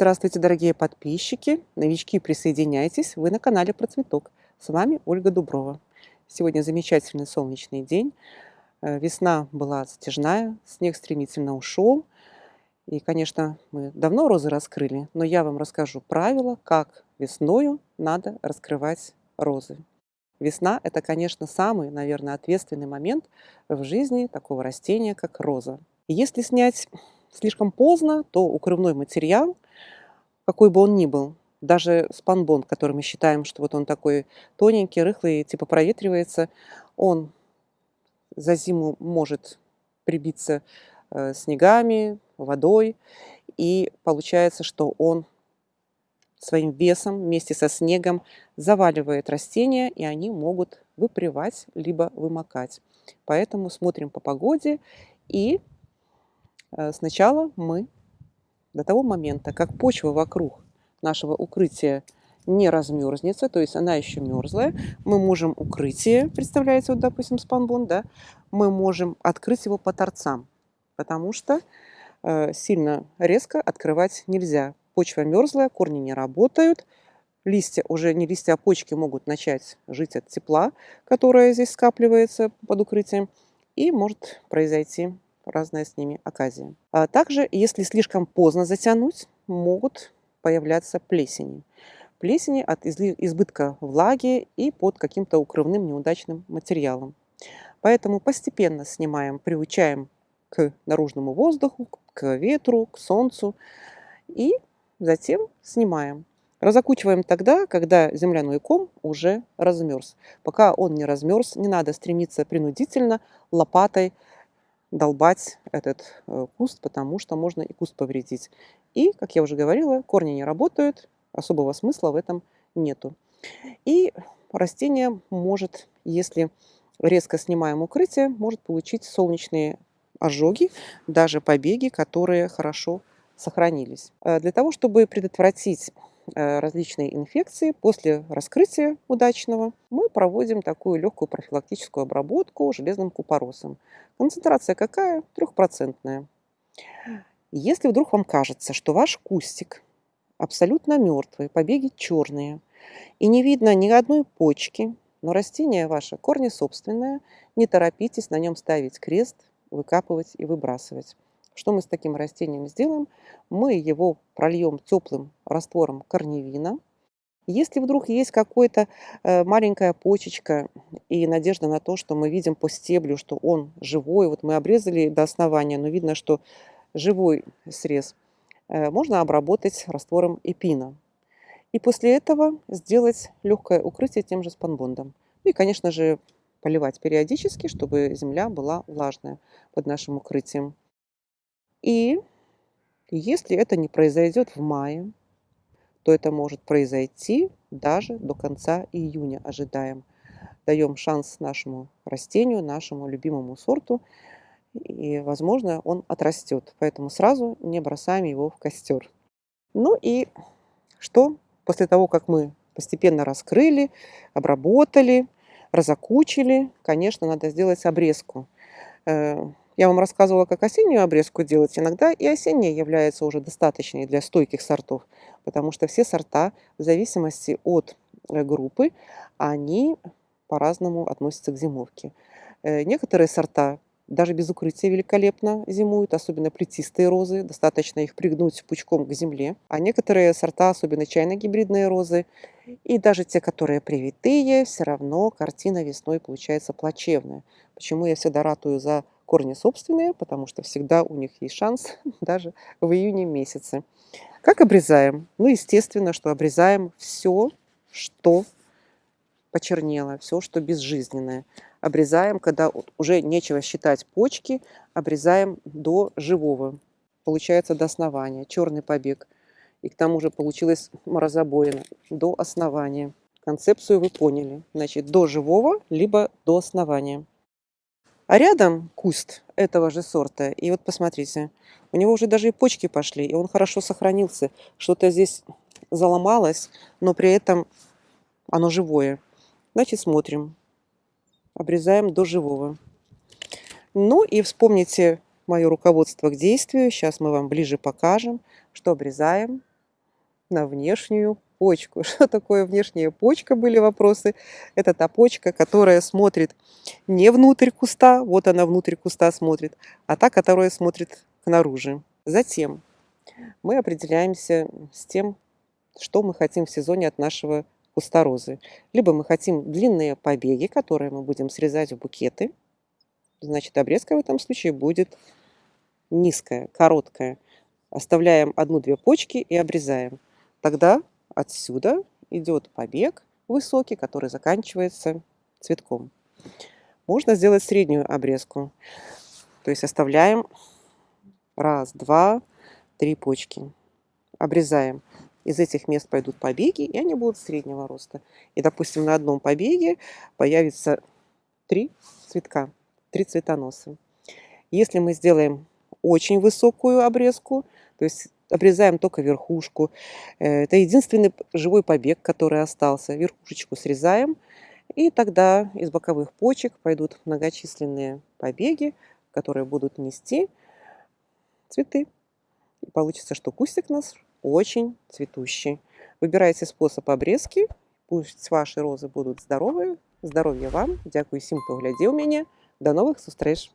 Здравствуйте, дорогие подписчики, новички, присоединяйтесь, вы на канале Про Цветок. С вами Ольга Дуброва. Сегодня замечательный солнечный день. Э, весна была затяжная, снег стремительно ушел. И, конечно, мы давно розы раскрыли, но я вам расскажу правила, как весною надо раскрывать розы. Весна – это, конечно, самый, наверное, ответственный момент в жизни такого растения, как роза. Если снять слишком поздно, то укрывной материал – какой бы он ни был. Даже спанбонд, который мы считаем, что вот он такой тоненький, рыхлый, типа проветривается, он за зиму может прибиться э, снегами, водой, и получается, что он своим весом вместе со снегом заваливает растения, и они могут выпривать либо вымокать. Поэтому смотрим по погоде, и э, сначала мы до того момента, как почва вокруг нашего укрытия не размерзнется, то есть она еще мерзлая, мы можем укрытие, представляете, вот, допустим, спанбон, да, мы можем открыть его по торцам, потому что э, сильно резко открывать нельзя. Почва мерзлая, корни не работают, листья, уже не листья, а почки могут начать жить от тепла, которое здесь скапливается под укрытием, и может произойти разная с ними оказия. А также, если слишком поздно затянуть, могут появляться плесени. Плесени от избытка влаги и под каким-то укрывным неудачным материалом. Поэтому постепенно снимаем, приучаем к наружному воздуху, к ветру, к солнцу и затем снимаем. Разокучиваем тогда, когда земляной ком уже размерз. Пока он не размерз, не надо стремиться принудительно лопатой долбать этот э, куст, потому что можно и куст повредить. И, как я уже говорила, корни не работают, особого смысла в этом нету. И растение может, если резко снимаем укрытие, может получить солнечные ожоги, даже побеги, которые хорошо сохранились. Э, для того, чтобы предотвратить различные инфекции. После раскрытия удачного мы проводим такую легкую профилактическую обработку железным купоросом. Концентрация какая? Трехпроцентная. Если вдруг вам кажется, что ваш кустик абсолютно мертвый, побеги черные, и не видно ни одной почки, но растение ваше корни собственное, не торопитесь на нем ставить крест, выкапывать и выбрасывать. Что мы с таким растением сделаем? Мы его прольем теплым раствором корневина. Если вдруг есть какая-то э, маленькая почечка и надежда на то, что мы видим по стеблю, что он живой, вот мы обрезали до основания, но видно, что живой срез, э, можно обработать раствором эпина. И после этого сделать легкое укрытие тем же спанбондом. Ну и, конечно же, поливать периодически, чтобы земля была влажная под нашим укрытием. И если это не произойдет в мае, то это может произойти даже до конца июня, ожидаем. Даем шанс нашему растению, нашему любимому сорту, и, возможно, он отрастет. Поэтому сразу не бросаем его в костер. Ну и что после того, как мы постепенно раскрыли, обработали, разокучили, конечно, надо сделать обрезку. Я вам рассказывала, как осеннюю обрезку делать. Иногда и осенняя является уже достаточной для стойких сортов, потому что все сорта, в зависимости от э, группы, они по-разному относятся к зимовке. Э, некоторые сорта даже без укрытия великолепно зимуют, особенно плетистые розы. Достаточно их пригнуть пучком к земле. А некоторые сорта, особенно чайно-гибридные розы, и даже те, которые привитые, все равно картина весной получается плачевная. Почему я всегда ратую за корни собственные, потому что всегда у них есть шанс даже в июне месяце. Как обрезаем? Ну, естественно, что обрезаем все, что почернело, все, что безжизненное. Обрезаем, когда уже нечего считать почки, обрезаем до живого. Получается до основания, черный побег. И к тому же получилось морозобоина до основания. Концепцию вы поняли. Значит, до живого, либо до основания. А рядом куст этого же сорта. И вот посмотрите, у него уже даже и почки пошли, и он хорошо сохранился. Что-то здесь заломалось, но при этом оно живое. Значит, смотрим. Обрезаем до живого. Ну и вспомните мое руководство к действию. Сейчас мы вам ближе покажем, что обрезаем на внешнюю почку. Что такое внешняя почка, были вопросы. Это та почка, которая смотрит не внутрь куста, вот она внутрь куста смотрит, а та, которая смотрит наружу. Затем мы определяемся с тем, что мы хотим в сезоне от нашего куста розы. Либо мы хотим длинные побеги, которые мы будем срезать в букеты. Значит, обрезка в этом случае будет низкая, короткая. Оставляем одну-две почки и обрезаем. Тогда отсюда идет побег высокий, который заканчивается цветком. Можно сделать среднюю обрезку. То есть оставляем раз, два, три почки. Обрезаем. Из этих мест пойдут побеги, и они будут среднего роста. И, допустим, на одном побеге появится три цветка, три цветоноса. Если мы сделаем очень высокую обрезку, то есть обрезаем только верхушку, э, это единственный живой побег, который остался. Верхушечку срезаем, и тогда из боковых почек пойдут многочисленные побеги, которые будут нести цветы. И получится, что кустик у нас очень цветущий. Выбирайте способ обрезки. Пусть ваши розы будут здоровые. Здоровья вам. Дякую всем, кто глядел меня. До новых встреч!